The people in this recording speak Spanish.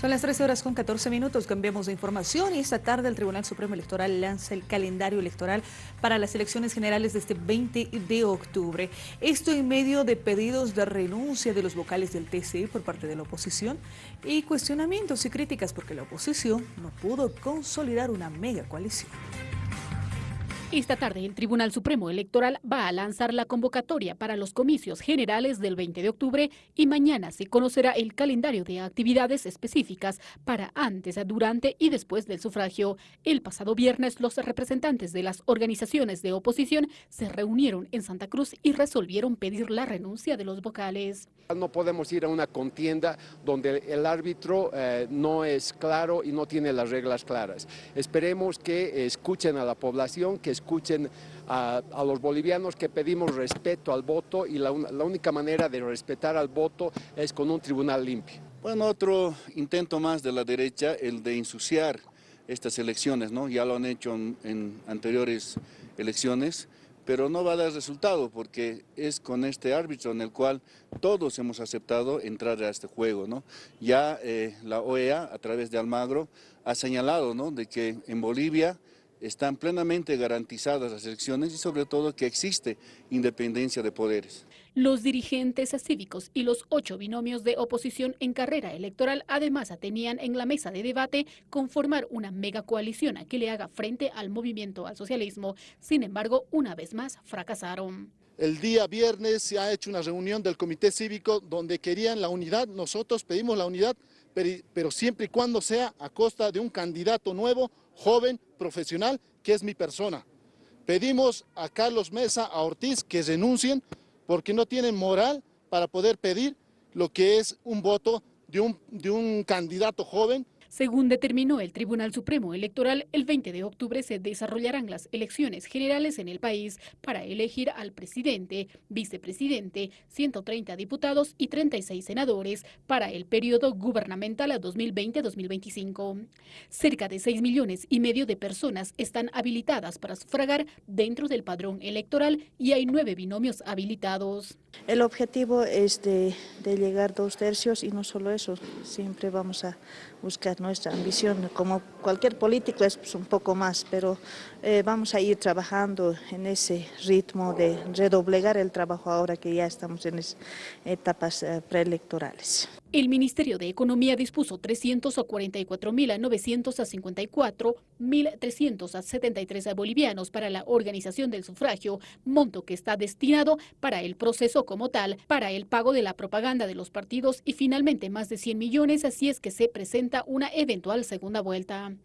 Son las 13 horas con 14 minutos, cambiamos de información y esta tarde el Tribunal Supremo Electoral lanza el calendario electoral para las elecciones generales de este 20 de octubre. Esto en medio de pedidos de renuncia de los vocales del TCE por parte de la oposición y cuestionamientos y críticas porque la oposición no pudo consolidar una mega coalición. Esta tarde el Tribunal Supremo Electoral va a lanzar la convocatoria para los comicios generales del 20 de octubre y mañana se conocerá el calendario de actividades específicas para antes, durante y después del sufragio. El pasado viernes los representantes de las organizaciones de oposición se reunieron en Santa Cruz y resolvieron pedir la renuncia de los vocales. No podemos ir a una contienda donde el árbitro eh, no es claro y no tiene las reglas claras. Esperemos que escuchen a la población, que escuchen a, los bolivianos que pedimos respeto al voto y la, única manera de respetar al voto es con un tribunal limpio. Bueno, otro intento más de la derecha, el de ensuciar estas elecciones, ¿no? Ya lo han hecho en, anteriores elecciones, pero no va a dar resultado porque es con este árbitro en el cual todos hemos aceptado entrar a este juego, ¿no? Ya eh, la OEA, a través de Almagro, ha señalado, ¿no? De que en Bolivia están plenamente garantizadas las elecciones y sobre todo que existe independencia de poderes. Los dirigentes cívicos y los ocho binomios de oposición en carrera electoral además tenían en la mesa de debate conformar una mega coalición que le haga frente al movimiento al socialismo. Sin embargo, una vez más fracasaron. El día viernes se ha hecho una reunión del comité cívico donde querían la unidad, nosotros pedimos la unidad, pero siempre y cuando sea a costa de un candidato nuevo joven, profesional, que es mi persona. Pedimos a Carlos Mesa, a Ortiz, que renuncien porque no tienen moral para poder pedir lo que es un voto de un, de un candidato joven según determinó el Tribunal Supremo Electoral, el 20 de octubre se desarrollarán las elecciones generales en el país para elegir al presidente, vicepresidente, 130 diputados y 36 senadores para el periodo gubernamental a 2020-2025. Cerca de 6 millones y medio de personas están habilitadas para sufragar dentro del padrón electoral y hay nueve binomios habilitados. El objetivo es de, de llegar dos tercios y no solo eso, siempre vamos a buscar nuestra ambición, como cualquier político es pues, un poco más, pero eh, vamos a ir trabajando en ese ritmo de redoblegar el trabajo ahora que ya estamos en etapas eh, preelectorales. El Ministerio de Economía dispuso 344.954.373 bolivianos para la organización del sufragio, monto que está destinado para el proceso como tal, para el pago de la propaganda de los partidos y finalmente más de 100 millones si es que se presenta una eventual segunda vuelta.